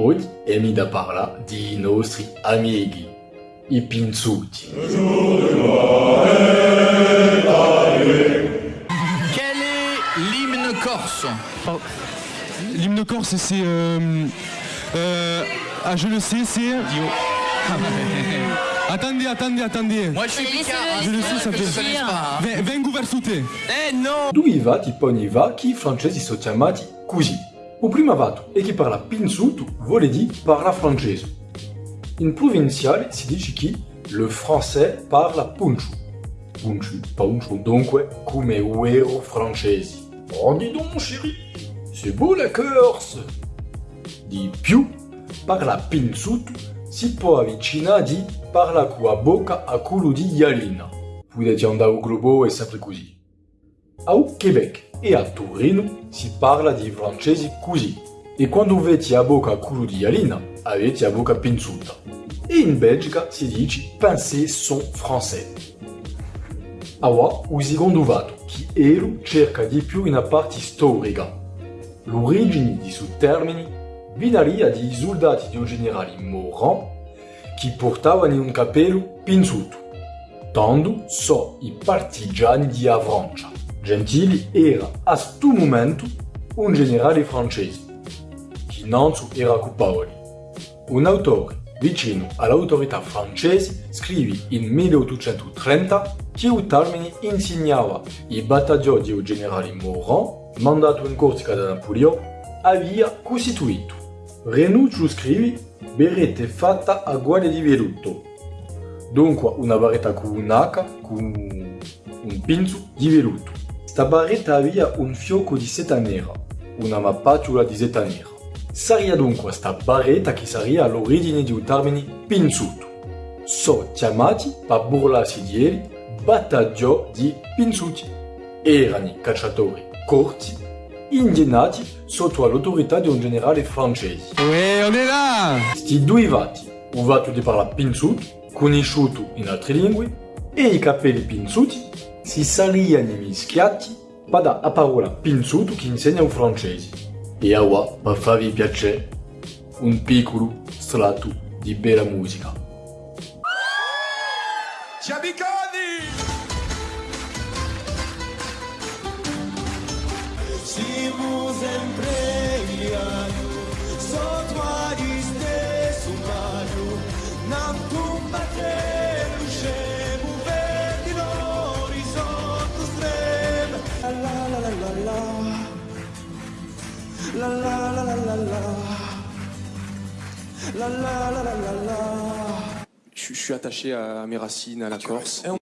Oggi è mi da parla di nostri amici, i pinzuti. Quel est l'hymne corse? Oh. L'hymne corse, c'est. euh, euh, ah, je le sais, c'est. attendez, attendez, attendez. Moi je suis picard, Je le sais, ça fait- Vengo verso te. Eh non Due vati poi va che i francesi sono chiamati così. Il primo vato e chi parla francese. In provinciale si dice che le français parla punchu. Punchu, punchu, dunque come uero francesi. Oh, dis donc, chérie, c'est beau la Corse! Di più, parla pinzuto si può avvicinare di parla con la bocca a culo di Yalina. Potete andare al globo è sempre così. Au Québec e a Torino si parla di francesi così. E quando avete a bocca culo di Yalina, avete a bocca pinzuta. E in Belgica si dice pincés sont français. Awa, il secondo vato, che Elu cerca di più una parte storica. L'origine di suo termine vinaria di soldati di un generale Moran che portavano un capello pinzuto. Tanto so i partigiani di Avrancia. Gentili era a sto momento un generale francese, che Nanzu era colpevole. Un autore vicino all'autorità francese scrive in 1830 che il termine insegnava i battaglioni di un generale Moran, mandato in Corsica da Napoleone, aveva costituito. Renuccio scrive berrette fatta a guardia di velluto. Dunque una barretta con un'H con un pinzo di velluto. Sta barretta aveva un fiocco di seta nera, una mappatura di seta nera. Saria dunque sta barretta che sarebbe all'origine di un termine pinzuto. So chiamati, per burlarsi di elli, battaglio di pinzuti. Erano cacciatori corti, indignati sotto l'autorità di un generale francese. Ouais, on là Sti due vati, un vato di parla pinzuto, conosciuto in altre lingue, e i capelli pinzuti si sarebbero mischiati per dare la parola pinzuto che insegna un francese. E ora, per farvi piacere, un piccolo strato di bella musica. Si vous empregliaio, sotto la, la la la la la la, la la la la la la. Je je suis attaché à mes racines, à la Corse. Et on